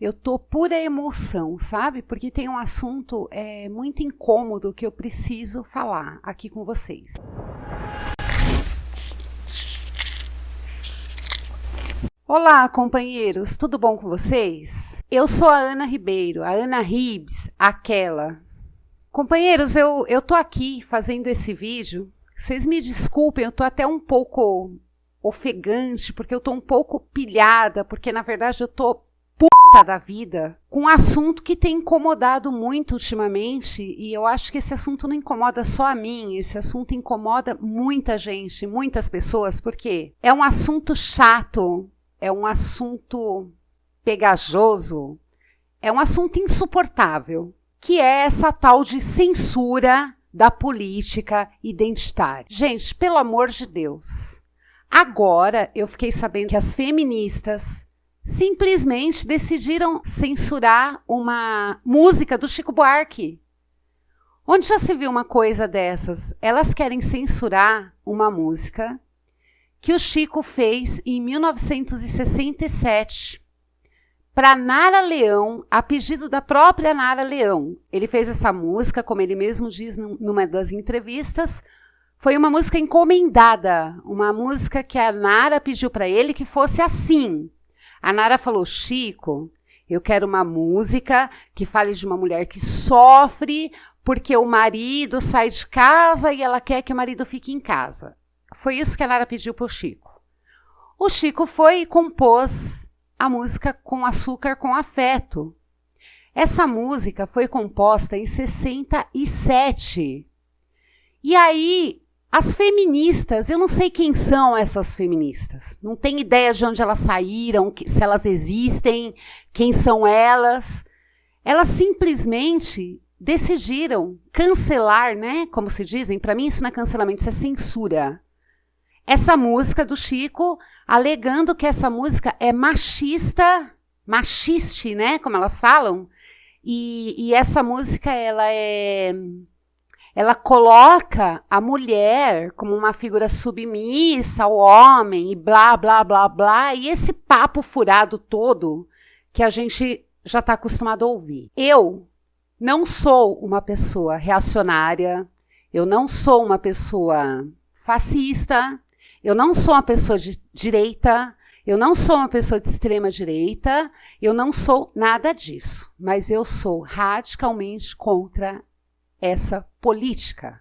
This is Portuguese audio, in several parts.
Eu tô pura emoção, sabe? Porque tem um assunto é, muito incômodo que eu preciso falar aqui com vocês. Olá, companheiros, tudo bom com vocês? Eu sou a Ana Ribeiro, a Ana Ribs, aquela. Companheiros, eu, eu tô aqui fazendo esse vídeo. Vocês me desculpem, eu tô até um pouco ofegante, porque eu tô um pouco pilhada, porque na verdade eu tô da vida com um assunto que tem incomodado muito ultimamente e eu acho que esse assunto não incomoda só a mim, esse assunto incomoda muita gente, muitas pessoas, porque é um assunto chato, é um assunto pegajoso, é um assunto insuportável, que é essa tal de censura da política identitária. Gente, pelo amor de Deus. Agora eu fiquei sabendo que as feministas simplesmente decidiram censurar uma música do Chico Buarque. Onde já se viu uma coisa dessas? Elas querem censurar uma música que o Chico fez em 1967 para Nara Leão, a pedido da própria Nara Leão. Ele fez essa música, como ele mesmo diz numa das entrevistas, foi uma música encomendada, uma música que a Nara pediu para ele que fosse assim. A Nara falou: Chico, eu quero uma música que fale de uma mulher que sofre porque o marido sai de casa e ela quer que o marido fique em casa. Foi isso que a Nara pediu para o Chico. O Chico foi e compôs a música Com Açúcar com Afeto. Essa música foi composta em 67. E aí as feministas, eu não sei quem são essas feministas. Não tenho ideia de onde elas saíram, se elas existem, quem são elas. Elas simplesmente decidiram cancelar, né? Como se dizem, para mim isso não é cancelamento, isso é censura. Essa música do Chico, alegando que essa música é machista, machiste, né? Como elas falam. E, e essa música, ela é ela coloca a mulher como uma figura submissa ao homem e blá, blá, blá, blá, e esse papo furado todo que a gente já está acostumado a ouvir. Eu não sou uma pessoa reacionária, eu não sou uma pessoa fascista, eu não sou uma pessoa de direita, eu não sou uma pessoa de extrema direita, eu não sou nada disso, mas eu sou radicalmente contra essa política.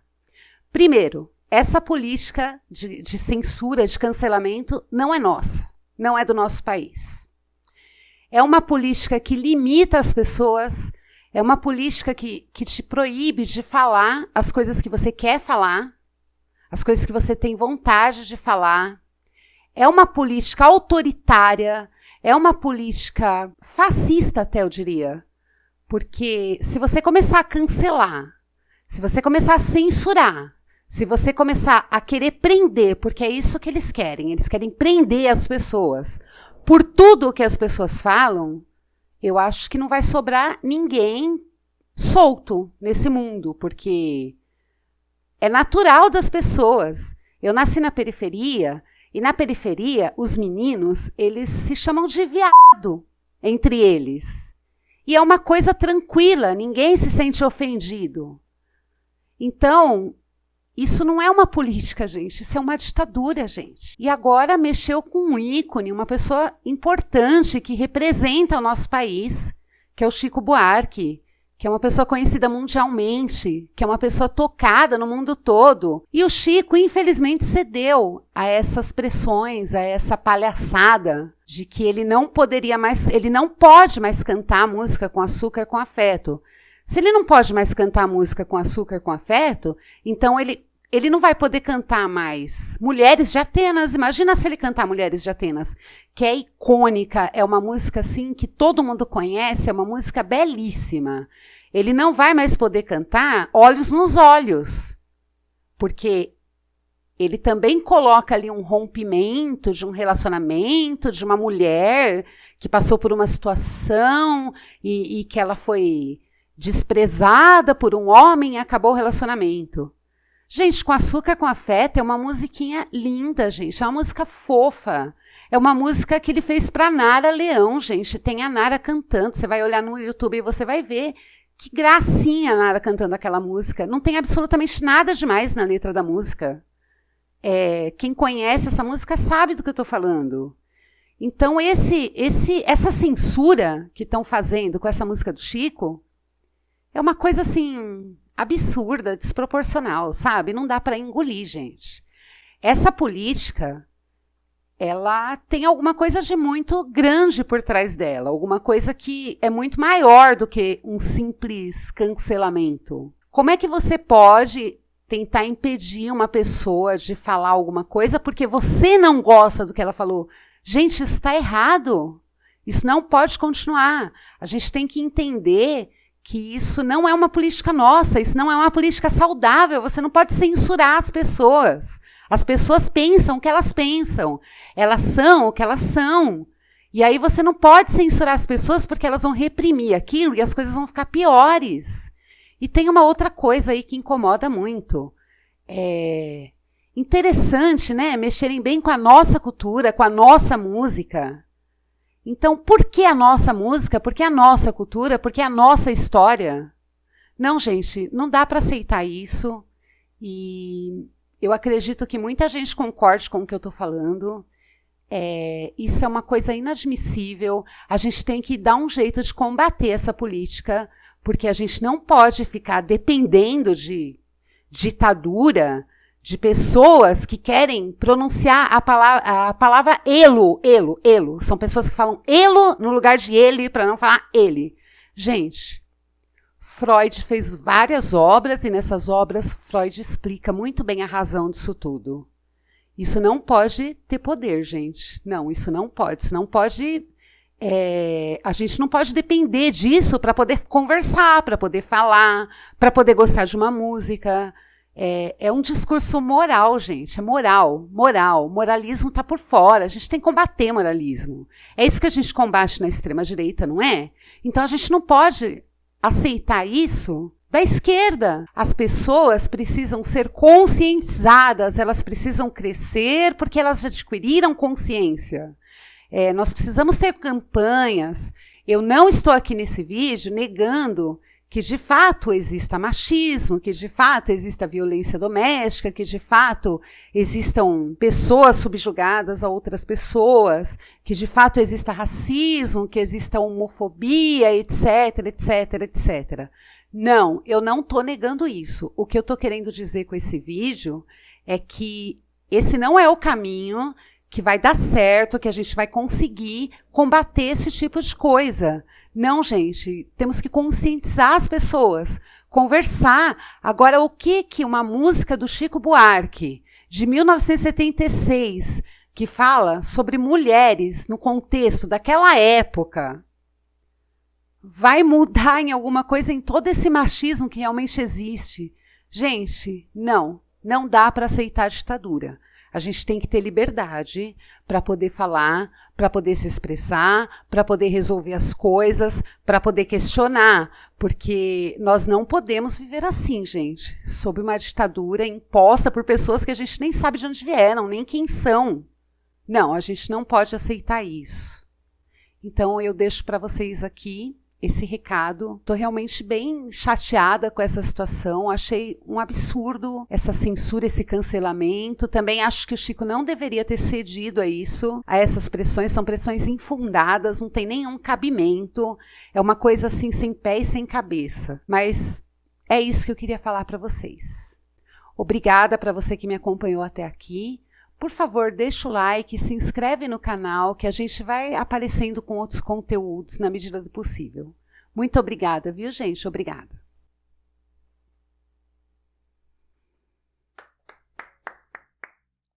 Primeiro, essa política de, de, censura, de cancelamento, não é nossa, não é do nosso país. É uma política que limita as pessoas, é uma política que, que te proíbe de falar as coisas que você quer falar, as coisas que você tem vontade de falar. É uma política autoritária, é uma política fascista, até eu diria. Porque se você começar a cancelar se você começar a censurar, se você começar a querer prender, porque é isso que eles querem, eles querem prender as pessoas por tudo o que as pessoas falam, eu acho que não vai sobrar ninguém solto nesse mundo, porque é natural das pessoas. Eu nasci na periferia e na periferia os meninos, eles se chamam de viado entre eles. E é uma coisa tranquila, ninguém se sente ofendido. Então, isso não é uma política, gente, isso é uma ditadura, gente. E agora mexeu com um ícone, uma pessoa importante que representa o nosso país, que é o Chico Buarque, que é uma pessoa conhecida mundialmente, que é uma pessoa tocada no mundo todo. E o Chico, infelizmente, cedeu a essas pressões, a essa palhaçada de que ele não poderia mais, ele não pode mais cantar música com açúcar com afeto. Se ele não pode mais cantar música com açúcar com afeto, então ele, ele não vai poder cantar mais Mulheres de Atenas. Imagina se ele cantar Mulheres de Atenas, que é icônica, é uma música assim que todo mundo conhece, é uma música belíssima. Ele não vai mais poder cantar Olhos nos Olhos, porque ele também coloca ali um rompimento de um relacionamento de uma mulher que passou por uma situação e, e que ela foi desprezada por um homem e acabou o relacionamento. Gente, com açúcar com afeto é uma musiquinha linda, gente. É uma música fofa. É uma música que ele fez para Nara Leão, gente. Tem a Nara cantando. Você vai olhar no YouTube e você vai ver que gracinha a Nara cantando aquela música. Não tem absolutamente nada demais na letra da música. É, quem conhece essa música sabe do que eu estou falando. Então, esse, esse, essa censura que estão fazendo com essa música do Chico é uma coisa assim absurda, desproporcional, sabe? Não dá para engolir, gente. Essa política, ela tem alguma coisa de muito grande por trás dela, alguma coisa que é muito maior do que um simples cancelamento. Como é que você pode tentar impedir uma pessoa de falar alguma coisa porque você não gosta do que ela falou? Gente, isso está errado. Isso não pode continuar. A gente tem que entender que isso não é uma política nossa, isso não é uma política saudável. Você não pode censurar as pessoas. As pessoas pensam o que elas pensam, elas são o que elas são. E aí você não pode censurar as pessoas porque elas vão reprimir aquilo e as coisas vão ficar piores. E tem uma outra coisa aí que incomoda muito. É interessante, né? Mexerem bem com a nossa cultura, com a nossa música. Então, por que a nossa música? Por que a nossa cultura? Por que a nossa história? Não, gente, não dá para aceitar isso. E eu acredito que muita gente concorde com o que eu estou falando. É, isso é uma coisa inadmissível. A gente tem que dar um jeito de combater essa política, porque a gente não pode ficar dependendo de ditadura, de pessoas que querem pronunciar a palavra, a palavra elo, elo, elo. São pessoas que falam elo no lugar de ele para não falar ele. Gente, Freud fez várias obras e nessas obras Freud explica muito bem a razão disso tudo. Isso não pode ter poder, gente. Não, isso não pode. Isso não pode. É, a gente não pode depender disso para poder conversar, para poder falar, para poder gostar de uma música. É, é, um discurso moral, gente. É moral, moral. Moralismo está por fora. A gente tem que combater moralismo. É isso que a gente combate na extrema-direita, não é? Então a gente não pode aceitar isso da esquerda. As pessoas precisam ser conscientizadas, elas precisam crescer porque elas adquiriram consciência. É, nós precisamos ter campanhas. Eu não estou aqui nesse vídeo negando que de fato exista machismo, que de fato exista violência doméstica, que de fato existam pessoas subjugadas a outras pessoas, que de fato exista racismo, que exista homofobia, etc, etc, etc. Não, eu não estou negando isso. O que eu estou querendo dizer com esse vídeo é que esse não é o caminho que vai dar certo, que a gente vai conseguir combater esse tipo de coisa. Não, gente, temos que conscientizar as pessoas, conversar. Agora, o que que uma música do Chico Buarque, de 1976, que fala sobre mulheres no contexto daquela época, vai mudar em alguma coisa em todo esse machismo que realmente existe? Gente, não, não dá para aceitar a ditadura. A gente tem que ter liberdade para poder falar, para poder se expressar, para poder resolver as coisas, para poder questionar, porque nós não podemos viver assim, gente, sob uma ditadura imposta por pessoas que a gente nem sabe de onde vieram, nem quem são. Não, a gente não pode aceitar isso. Então eu deixo para vocês aqui esse recado. Estou realmente bem chateada com essa situação. Achei um absurdo essa censura, esse cancelamento. Também acho que o Chico não deveria ter cedido a isso, a essas pressões. São pressões infundadas, não tem nenhum cabimento. É uma coisa assim sem pé e sem cabeça. Mas é isso que eu queria falar para vocês. Obrigada para você que me acompanhou até aqui. Por favor, deixa o like, se inscreve no canal, que a gente vai aparecendo com outros conteúdos na medida do possível. Muito obrigada, viu, gente? Obrigada.